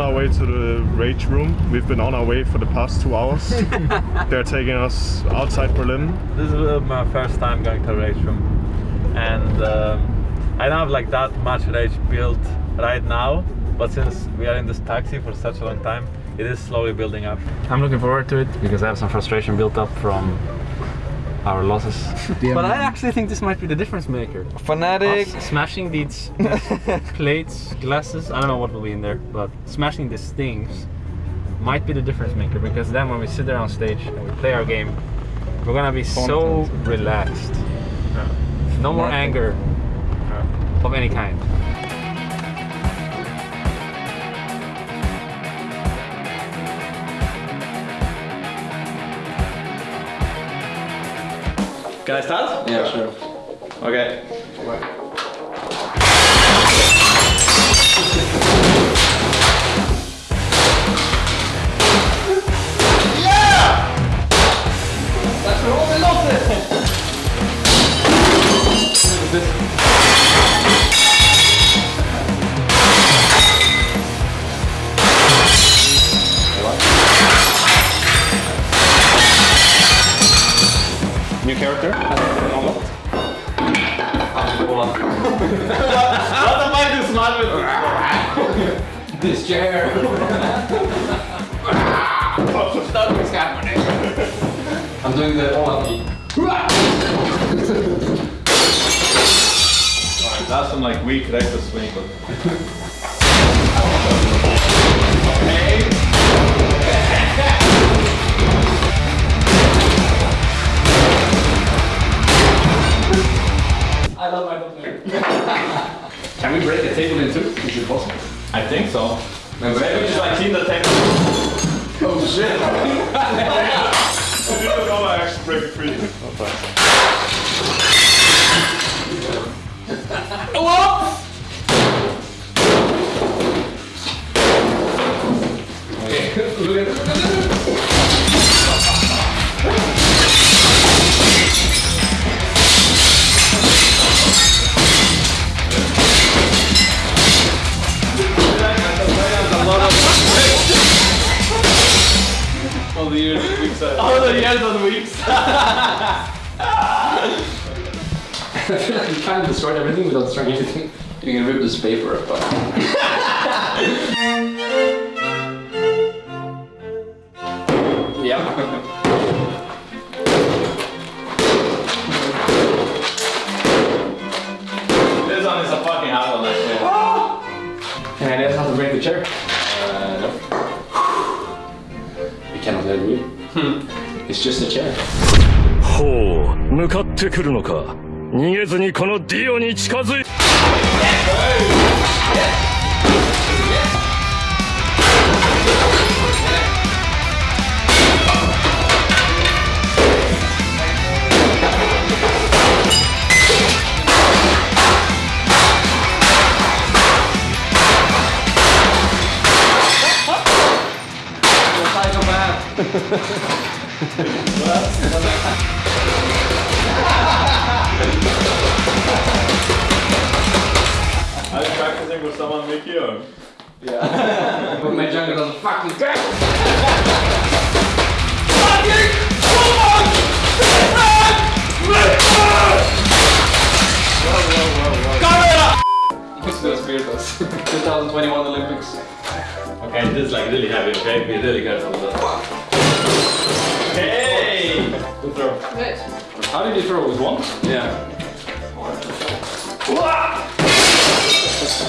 on our way to the rage room. We've been on our way for the past two hours. They're taking us outside Berlin. This is uh, my first time going to a race room, and um, I don't have like that much rage built right now. But since we are in this taxi for such a long time, it is slowly building up. I'm looking forward to it because I have some frustration built up from our losses. but I actually think this might be the difference maker. Fnatic. Us smashing these plates, glasses, I don't know what will be in there, but smashing these things might be the difference maker because then when we sit there on stage and we play our game, we're gonna be so relaxed. No more anger of any kind. Can I start? Yeah, sure. Okay. New character. What am I this smart with? This chair. Nothing's happening. I'm doing the Olaf That's some like weak reckless swing. But... I possible? I think so. Maybe Maybe we should like clean the table. Oh shit. I didn't know I actually break free. All Oh, the years of weeks. All the years on weeks. you kind of destroyed everything without destroying anything. You can rip this paper apart. yeah. This one is a fucking hard one actually. Can I guess how to break the chair? It's just a chair. ほう向かってくるのか逃げずにこのディオに近づい Are you practicing with someone Mickey or? Yeah. But my jungle doesn't fucking What's the Spiritus? 2021 Olympics. Okay, this is like really heavy, okay? Be really careful with that. Hey! Good throw. How did you throw? With one? Yeah.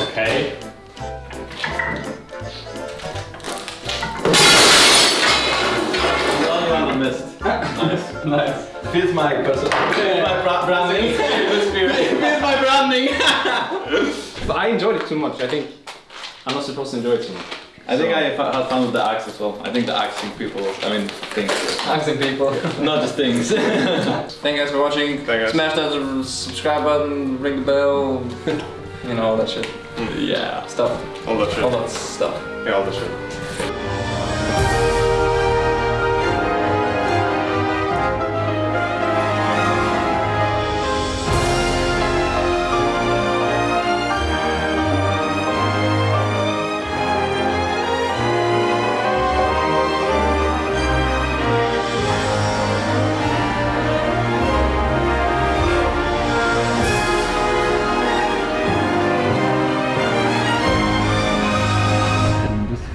Okay. The one missed. Nice. Nice. Feels my person. Feels my bra- branding. Feels my branding. But I enjoyed it too much. I think I'm not supposed to enjoy it too much. I think I fa- had fun with the axe as well. I think the axing people, I mean, things. Asking people. Not just things. Thank you guys for watching. Thank you guys. Smash that subscribe button, ring the bell, you know all that shit. Mm. yeah. Stuff. All that shit. All that stuff. Yeah, all that shit.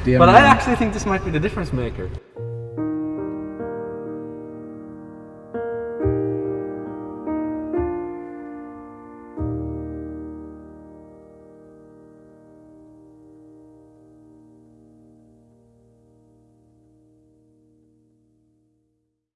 But I actually think this might be the difference maker.